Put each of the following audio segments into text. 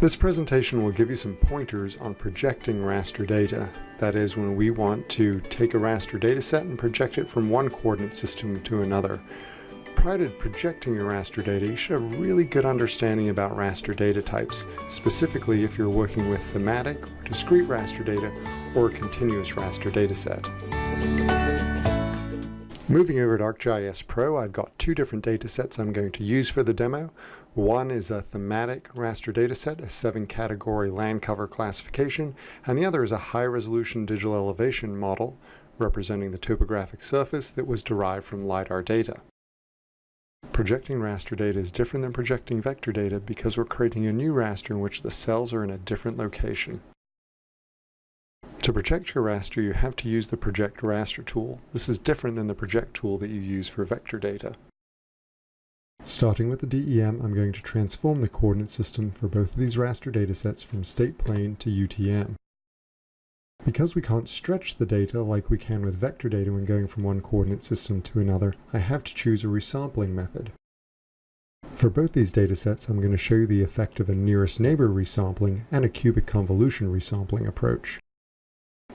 This presentation will give you some pointers on projecting raster data. That is when we want to take a raster data set and project it from one coordinate system to another. Prior to projecting your raster data, you should have a really good understanding about raster data types, specifically if you're working with thematic or discrete raster data or a continuous raster dataset. Moving over to ArcGIS Pro, I've got two different data sets I'm going to use for the demo. One is a thematic raster dataset, a seven category land cover classification, and the other is a high resolution digital elevation model representing the topographic surface that was derived from LiDAR data. Projecting raster data is different than projecting vector data because we're creating a new raster in which the cells are in a different location. To project your raster, you have to use the Project Raster tool. This is different than the project tool that you use for vector data. Starting with the DEM, I'm going to transform the coordinate system for both of these raster datasets from state plane to UTM. Because we can't stretch the data like we can with vector data when going from one coordinate system to another, I have to choose a resampling method. For both these datasets, I'm going to show you the effect of a nearest neighbor resampling and a cubic convolution resampling approach.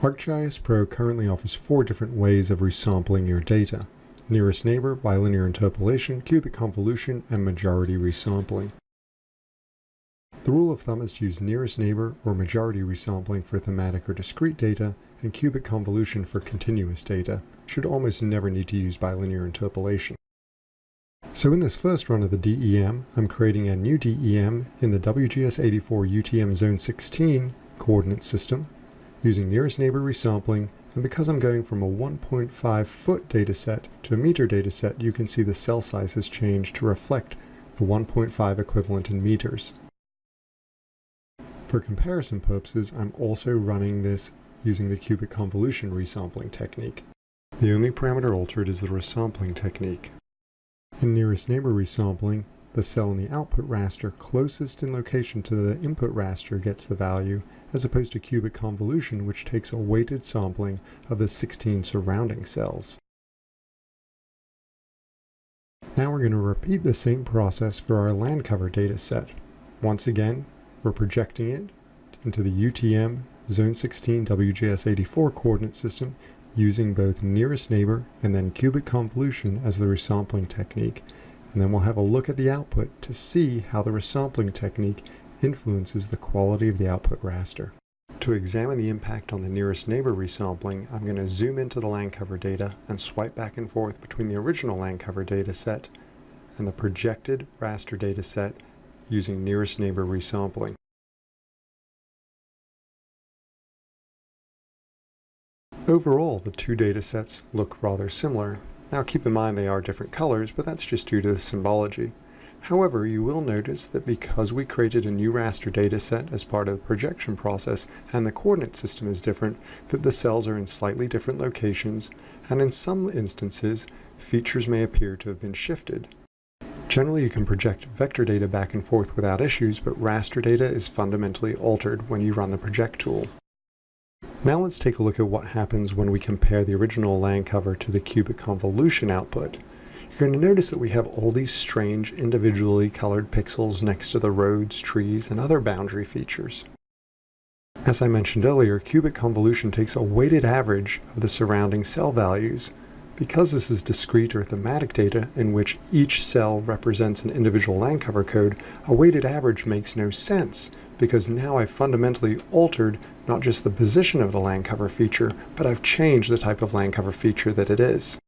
ArcGIS Pro currently offers four different ways of resampling your data. Nearest neighbor, bilinear interpolation, cubic convolution, and majority resampling. The rule of thumb is to use nearest neighbor or majority resampling for thematic or discrete data, and cubic convolution for continuous data. Should almost never need to use bilinear interpolation. So in this first run of the DEM, I'm creating a new DEM in the WGS84 UTM Zone 16 coordinate system using nearest neighbor resampling, and because I'm going from a 1.5 foot dataset to a meter dataset, you can see the cell size has changed to reflect the 1.5 equivalent in meters. For comparison purposes, I'm also running this using the cubic convolution resampling technique. The only parameter altered is the resampling technique. In nearest neighbor resampling, the cell in the output raster closest in location to the input raster gets the value, as opposed to cubic convolution, which takes a weighted sampling of the 16 surrounding cells. Now we're going to repeat the same process for our land cover data set. Once again, we're projecting it into the UTM Zone 16 WGS84 coordinate system using both nearest neighbor and then cubic convolution as the resampling technique and then we'll have a look at the output to see how the resampling technique influences the quality of the output raster. To examine the impact on the nearest neighbor resampling, I'm going to zoom into the land cover data and swipe back and forth between the original land cover data set and the projected raster data set using nearest neighbor resampling. Overall, the two data sets look rather similar, now keep in mind they are different colors, but that's just due to the symbology. However, you will notice that because we created a new raster dataset as part of the projection process and the coordinate system is different, that the cells are in slightly different locations, and in some instances, features may appear to have been shifted. Generally, you can project vector data back and forth without issues, but raster data is fundamentally altered when you run the project tool. Now let's take a look at what happens when we compare the original land cover to the cubic convolution output. You're going to notice that we have all these strange individually colored pixels next to the roads, trees, and other boundary features. As I mentioned earlier, cubic convolution takes a weighted average of the surrounding cell values. Because this is discrete or thematic data in which each cell represents an individual land cover code, a weighted average makes no sense because now I've fundamentally altered not just the position of the land cover feature, but I've changed the type of land cover feature that it is.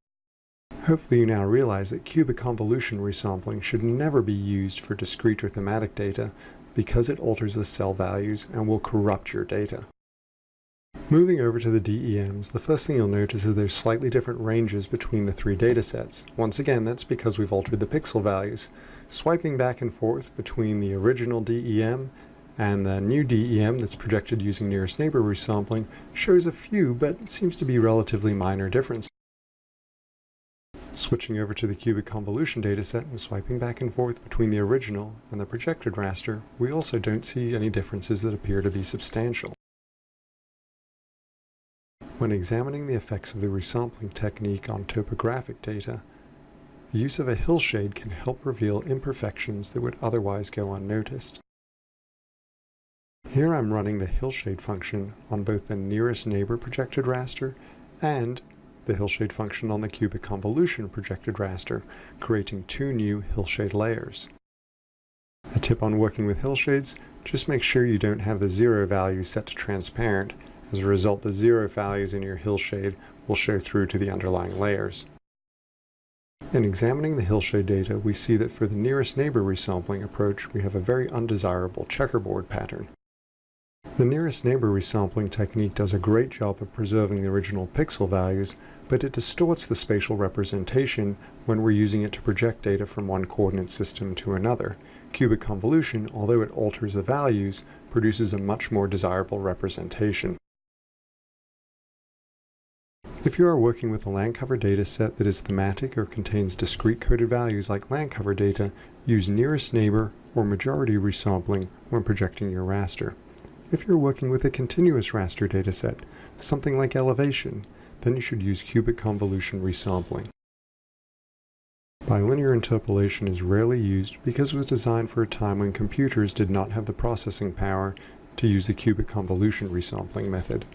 Hopefully you now realize that cubic convolution resampling should never be used for discrete or thematic data because it alters the cell values and will corrupt your data. Moving over to the DEMs, the first thing you'll notice is there's slightly different ranges between the three datasets. Once again, that's because we've altered the pixel values. Swiping back and forth between the original DEM and the new DEM that's projected using nearest neighbor resampling shows a few, but seems to be relatively minor differences. Switching over to the cubic convolution dataset and swiping back and forth between the original and the projected raster, we also don't see any differences that appear to be substantial. When examining the effects of the resampling technique on topographic data, the use of a hillshade can help reveal imperfections that would otherwise go unnoticed. Here I'm running the hillshade function on both the nearest neighbor projected raster and the hillshade function on the cubic convolution projected raster, creating two new hillshade layers. A tip on working with hillshades, just make sure you don't have the zero value set to transparent. As a result, the zero values in your hillshade will show through to the underlying layers. In examining the hillshade data, we see that for the nearest neighbor resampling approach, we have a very undesirable checkerboard pattern. The nearest neighbor resampling technique does a great job of preserving the original pixel values, but it distorts the spatial representation when we're using it to project data from one coordinate system to another. Cubic convolution, although it alters the values, produces a much more desirable representation. If you are working with a land cover data set that is thematic or contains discrete coded values like land cover data, use nearest neighbor or majority resampling when projecting your raster. If you're working with a continuous raster dataset, something like elevation, then you should use cubic convolution resampling. Bilinear interpolation is rarely used because it was designed for a time when computers did not have the processing power to use the cubic convolution resampling method.